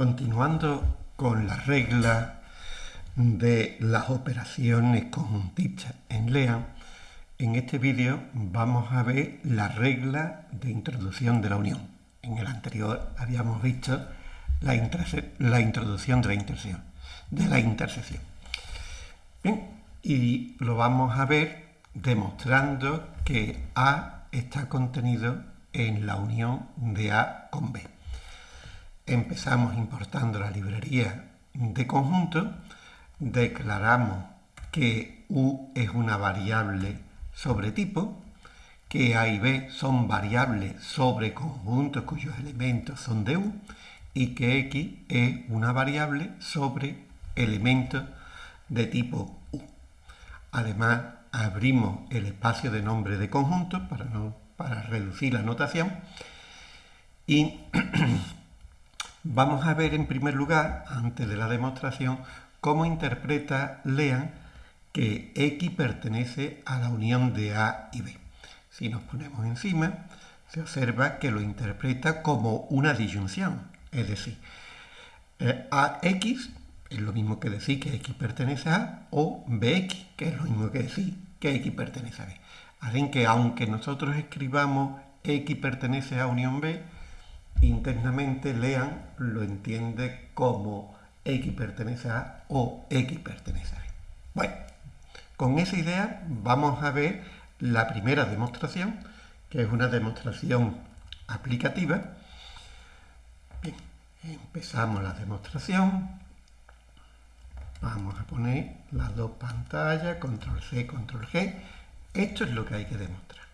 Continuando con la regla de las operaciones conjuntistas en LEAN, en este vídeo vamos a ver la regla de introducción de la unión. En el anterior habíamos visto la, la introducción de la, intersección, de la intersección. Y lo vamos a ver demostrando que A está contenido en la unión de A con B. Empezamos importando la librería de conjunto, declaramos que U es una variable sobre tipo, que A y B son variables sobre conjuntos cuyos elementos son de U, y que X es una variable sobre elementos de tipo U. Además, abrimos el espacio de nombre de conjunto para, no, para reducir la notación y vamos a ver en primer lugar, antes de la demostración, cómo interpreta Lean que X pertenece a la unión de A y B. Si nos ponemos encima, se observa que lo interpreta como una disyunción, es decir, eh, AX es lo mismo que decir que X pertenece a A, o BX, que es lo mismo que decir que X pertenece a B. Así que aunque nosotros escribamos X pertenece a unión B, internamente Lean lo entiende como X pertenece a o X pertenece a. Bueno, con esa idea vamos a ver la primera demostración, que es una demostración aplicativa. Bien, empezamos la demostración. Vamos a poner las dos pantallas, control C, control G. Esto es lo que hay que demostrar.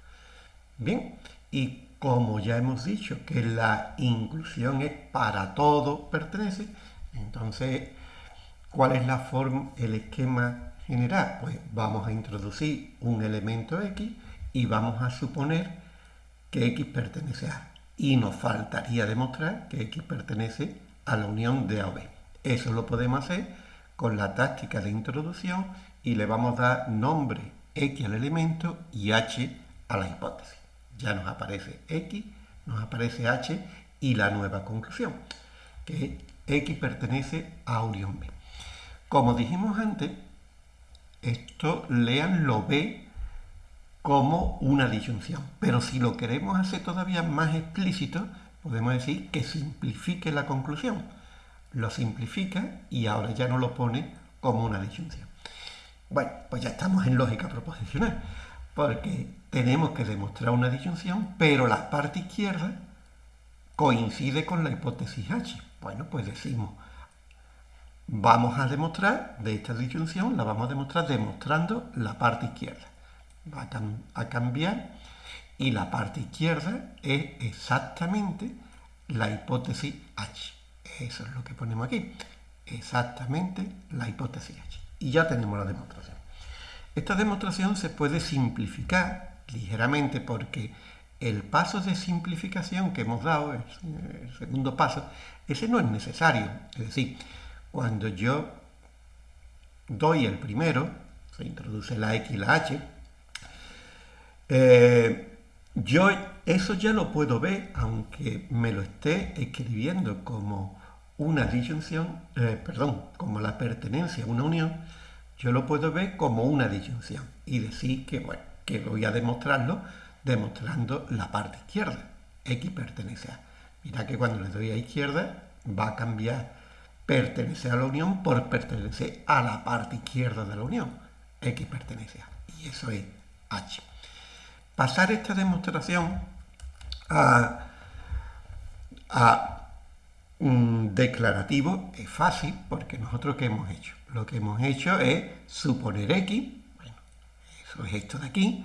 Bien, y como ya hemos dicho que la inclusión es para todo pertenece, entonces, ¿cuál es la forma, el esquema general? Pues vamos a introducir un elemento X y vamos a suponer que X pertenece a Y nos faltaría demostrar que X pertenece a la unión de A o B. Eso lo podemos hacer con la táctica de introducción y le vamos a dar nombre X al elemento y H a la hipótesis. Ya nos aparece X, nos aparece H y la nueva conclusión, que X pertenece a unión B. Como dijimos antes, esto lean lo B como una disyunción, pero si lo queremos hacer todavía más explícito, podemos decir que simplifique la conclusión lo simplifica y ahora ya no lo pone como una disyunción. Bueno, pues ya estamos en lógica proposicional, porque tenemos que demostrar una disyunción, pero la parte izquierda coincide con la hipótesis H. Bueno, pues decimos, vamos a demostrar de esta disyunción, la vamos a demostrar demostrando la parte izquierda. Va a, cambiar y la parte izquierda es exactamente la hipótesis H. Eso es lo que ponemos aquí. Exactamente la hipótesis H. Y ya tenemos la demostración. Esta demostración se puede simplificar ligeramente porque el paso de simplificación que hemos dado, el segundo paso, ese no es necesario. Es decir, cuando yo doy el primero, se introduce la X y la H, eh, yo eso ya lo puedo ver, aunque me lo esté escribiendo como una disyunción, eh, perdón, como la pertenencia a una unión, yo lo puedo ver como una disyunción y decir que, bueno, que voy a demostrarlo demostrando la parte izquierda. X pertenece a. Mira que cuando le doy a izquierda va a cambiar pertenecer a la unión por pertenecer a la parte izquierda de la unión. X pertenece a. Y eso es H. Pasar esta demostración a, a declarativo es fácil porque nosotros ¿qué hemos hecho? Lo que hemos hecho es suponer X, eso es esto de aquí,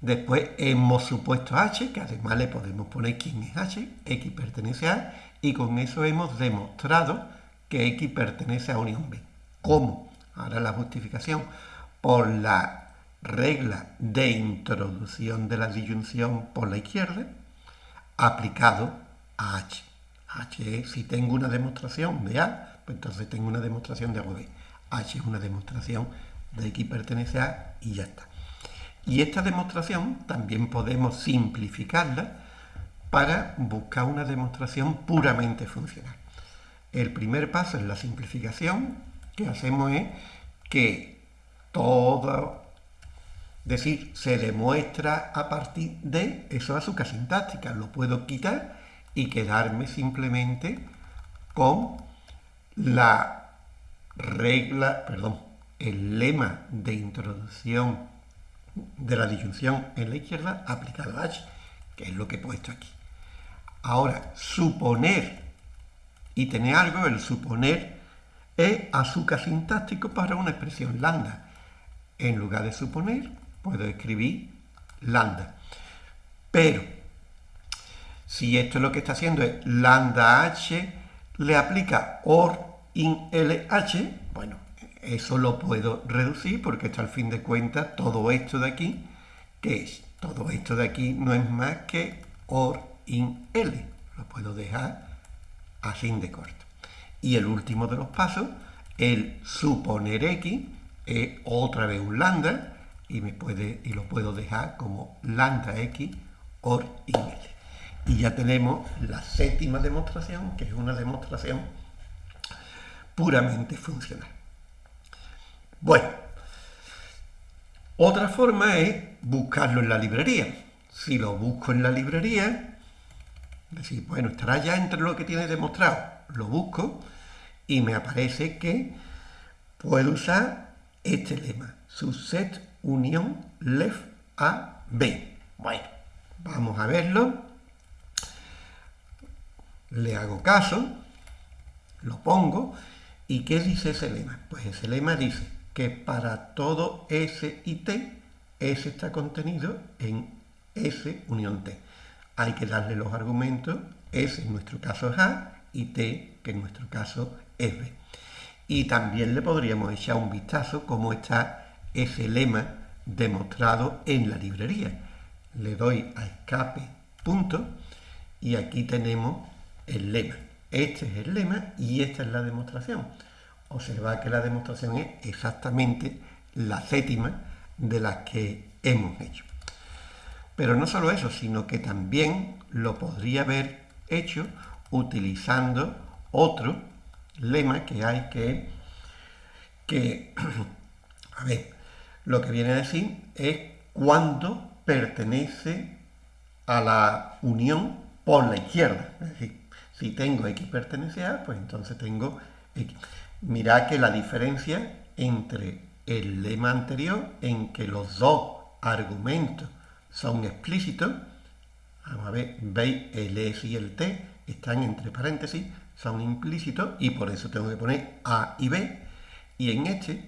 después hemos supuesto H, que además le podemos poner quién es H, X pertenece a, y con eso hemos demostrado que X pertenece a unión B. ¿Cómo? Ahora la justificación por la regla de introducción de la disyunción por la izquierda aplicado a H. H si tengo una demostración de A, pues entonces tengo una demostración de A B. H es una demostración de X pertenece A y ya está. Y esta demostración también podemos simplificarla para buscar una demostración puramente funcional. el primer paso en la simplificación que hacemos es que todo, decir, se demuestra a partir de eso azúcar sintáctica. Lo puedo quitar y quedarme simplemente con la regla, perdón, el lema de introducción de la disyunción en la izquierda aplicado a h, que es lo que he puesto aquí. Ahora, suponer y tener algo, el suponer es azúcar sintáctico para una expresión lambda. En lugar de suponer, puedo escribir lambda. Pero, si esto es lo que está haciendo es lambda h, le aplica or in LH, bueno, eso lo puedo reducir porque esto al fin de cuentas, todo esto de aquí, ¿qué es? Todo esto de aquí no es más que OR in L. Lo puedo dejar así de corto. Y el último de los pasos, el suponer X, es otra vez un lambda y, me puede, y lo puedo dejar como lambda X OR in L. Y ya tenemos la séptima demostración, que es una demostración puramente funcional. Bueno, otra forma es buscarlo en la librería. Si lo busco en la librería, decir, bueno, estará ya entre lo que tiene demostrado. Lo busco y me aparece que puedo usar este lema, subset unión left a b. Bueno, vamos a verlo. Le hago caso, lo pongo. ¿Y qué dice ese lema? Pues ese lema dice que para todo S y T, S está contenido en S unión T. Hay que darle los argumentos, S en nuestro caso es A y T, que en nuestro caso es B. Y también le podríamos echar un vistazo cómo está ese lema demostrado en la librería. Le doy a escape punto y aquí tenemos el lema. Este es el lema y esta es la demostración observa que la demostración es exactamente la séptima de las que hemos hecho. Pero no solo eso, sino que también lo podría haber hecho utilizando otro lema que hay que, que a ver, lo que viene a decir es cuando pertenece a la unión por la izquierda. Es decir, si tengo X pertenece a, pues entonces tengo. Mirad que la diferencia entre el lema anterior, en que los dos argumentos son explícitos, vamos a ver, veis, el S y el T están entre paréntesis, son implícitos y por eso tengo que poner A y B. Y en este,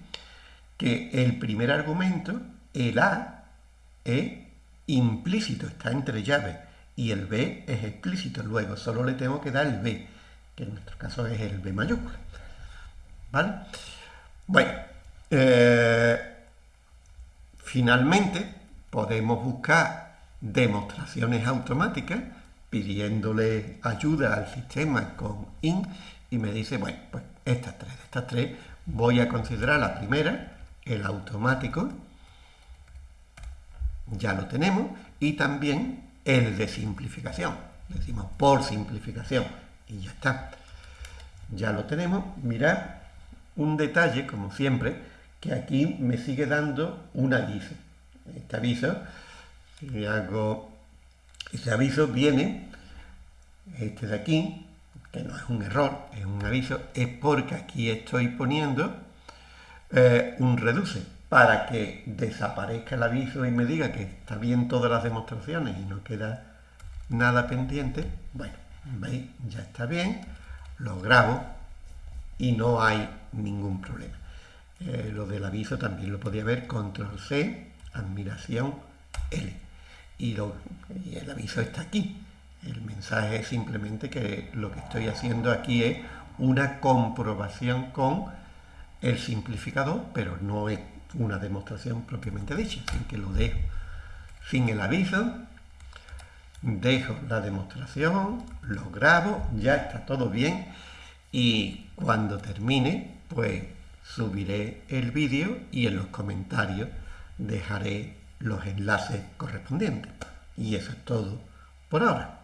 que el primer argumento, el A, es implícito, está entre llaves, y el B es explícito. Luego solo le tengo que dar el B, que en nuestro caso es el B mayúscula. ¿Vale? Bueno, eh, finalmente podemos buscar demostraciones automáticas pidiéndole ayuda al sistema con IN y me dice, bueno, pues estas tres, estas tres voy a considerar la primera, el automático, ya lo tenemos, y también el de simplificación, decimos por simplificación, y ya está. Ya lo tenemos, mirad, un detalle, como siempre, que aquí me sigue dando un aviso. Este aviso, si hago, ese aviso viene, este de aquí, que no es un error, es un aviso, es porque aquí estoy poniendo eh, un reduce para que desaparezca el aviso y me diga que está bien todas las demostraciones y no queda nada pendiente. Bueno, veis, ya está bien, lo grabo y no hay ningún problema. Eh, lo del aviso también lo podía ver, control C, admiración L. Y, y el aviso está aquí. El mensaje es simplemente que lo que estoy haciendo aquí es una comprobación con el simplificador, pero no es una demostración propiamente dicha, sin que lo dejo. Sin el aviso, dejo la demostración, lo grabo, ya está todo bien y cuando termine, pues subiré el vídeo y en los comentarios dejaré los enlaces correspondientes. Y eso es todo por ahora.